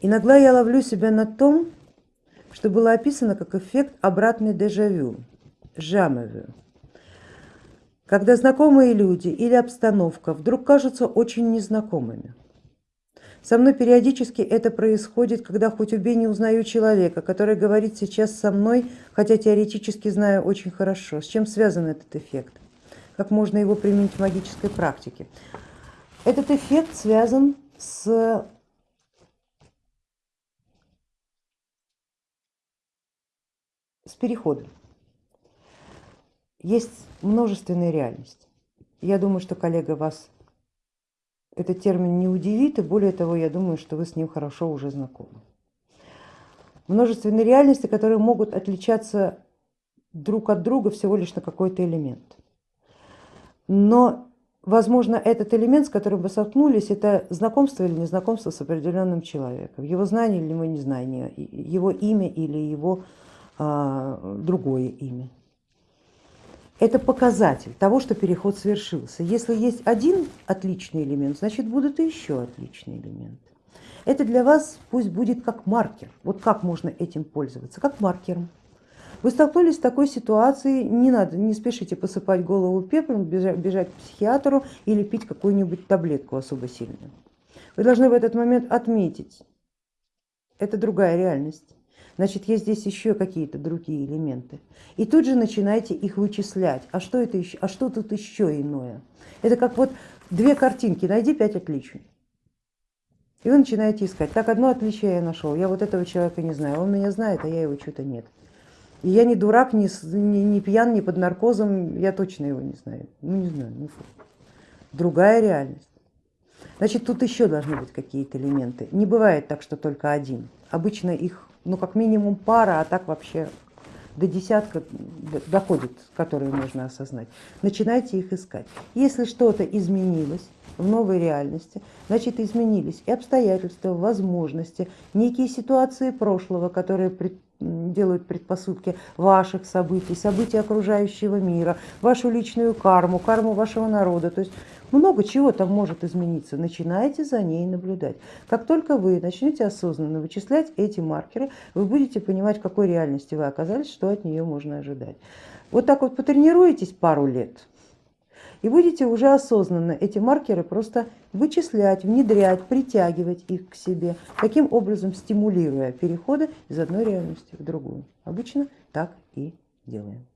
Иногда я ловлю себя на том, что было описано как эффект обратный дежавю, жамевю, когда знакомые люди или обстановка вдруг кажутся очень незнакомыми. Со мной периодически это происходит, когда хоть убей не узнаю человека, который говорит сейчас со мной, хотя теоретически знаю очень хорошо. С чем связан этот эффект? Как можно его применить в магической практике? Этот эффект связан с с переходом. Есть множественная реальность. Я думаю, что коллега вас этот термин не удивит, и более того, я думаю, что вы с ним хорошо уже знакомы. Множественные реальности, которые могут отличаться друг от друга всего лишь на какой-то элемент. Но, возможно, этот элемент, с которым вы столкнулись, это знакомство или незнакомство с определенным человеком, его знание или его незнание, его имя или его другое имя. Это показатель того, что переход совершился. Если есть один отличный элемент, значит будут и еще отличные элементы. Это для вас пусть будет как маркер. Вот как можно этим пользоваться, как маркером. Вы столкнулись с такой ситуацией, не надо, не спешите посыпать голову пеплом, бежать к психиатру или пить какую-нибудь таблетку особо сильную. Вы должны в этот момент отметить, это другая реальность значит есть здесь еще какие-то другие элементы. И тут же начинайте их вычислять. А что, это еще, а что тут еще иное? Это как вот две картинки, найди пять отличий. И вы начинаете искать. Так, одно отличие я нашел, я вот этого человека не знаю, он меня знает, а я его что-то нет. И я не дурак, не, не, не пьян, не под наркозом, я точно его не знаю. Ну не знаю, ну. Другая реальность. Значит, тут еще должны быть какие-то элементы. Не бывает так, что только один. Обычно их ну как минимум пара, а так вообще до десятка доходит, которые можно осознать. Начинайте их искать. Если что-то изменилось в новой реальности, значит изменились и обстоятельства, возможности, некие ситуации прошлого, которые делают предпосылки ваших событий, событий окружающего мира, вашу личную карму, карму вашего народа. То есть много чего там может измениться. Начинайте за ней наблюдать. Как только вы начнете осознанно вычислять эти маркеры, вы будете понимать, в какой реальности вы оказались, что от нее можно ожидать. Вот так вот потренируетесь пару лет, и будете уже осознанно эти маркеры просто вычислять, внедрять, притягивать их к себе, таким образом стимулируя переходы из одной реальности в другую. Обычно так и делаем.